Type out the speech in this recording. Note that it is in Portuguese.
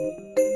Música